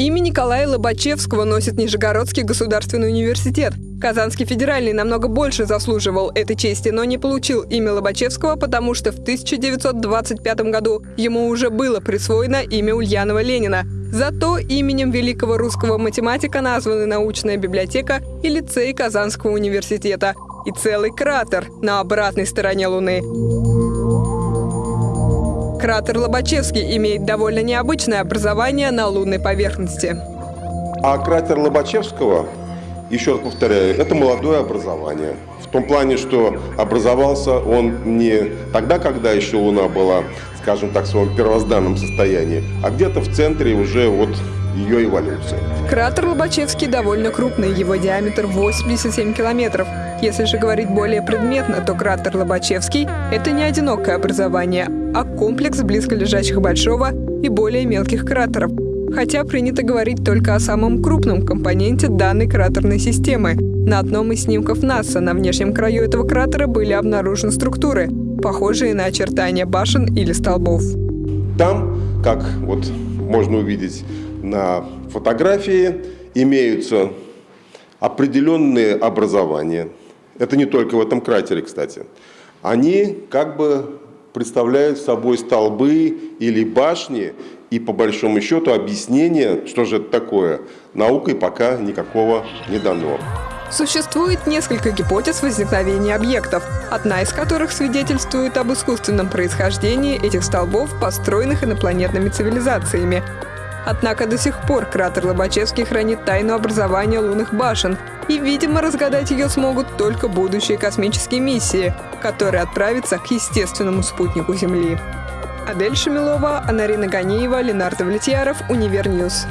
Имя Николая Лобачевского носит Нижегородский государственный университет. Казанский федеральный намного больше заслуживал этой чести, но не получил имя Лобачевского, потому что в 1925 году ему уже было присвоено имя Ульянова Ленина. Зато именем великого русского математика названы научная библиотека и лицей Казанского университета и целый кратер на обратной стороне Луны. Кратер Лобачевский имеет довольно необычное образование на лунной поверхности. А кратер Лобачевского, еще раз повторяю, это молодое образование. В том плане, что образовался он не тогда, когда еще Луна была, скажем так, в своем первозданном состоянии, а где-то в центре уже вот ее эволюции. Кратер Лобачевский довольно крупный, его диаметр 87 километров. Если же говорить более предметно, то кратер Лобачевский – это не одинокое образование, а комплекс близколежащих большого и более мелких кратеров. Хотя принято говорить только о самом крупном компоненте данной кратерной системы. На одном из снимков НАСА на внешнем краю этого кратера были обнаружены структуры, похожие на очертания башен или столбов. Там, как вот можно увидеть на фотографии, имеются определенные образования. Это не только в этом кратере, кстати. Они как бы представляют собой столбы или башни, и по большому счету объяснение, что же это такое, наукой пока никакого не дано. Существует несколько гипотез возникновения объектов, одна из которых свидетельствует об искусственном происхождении этих столбов, построенных инопланетными цивилизациями. Однако до сих пор кратер Лобачевский хранит тайну образования лунных башен, и, видимо, разгадать ее смогут только будущие космические миссии, которые отправятся к естественному спутнику Земли. Адель Шамилова, Анарина Ганиева, Ленар Давлетьяров, Универ News.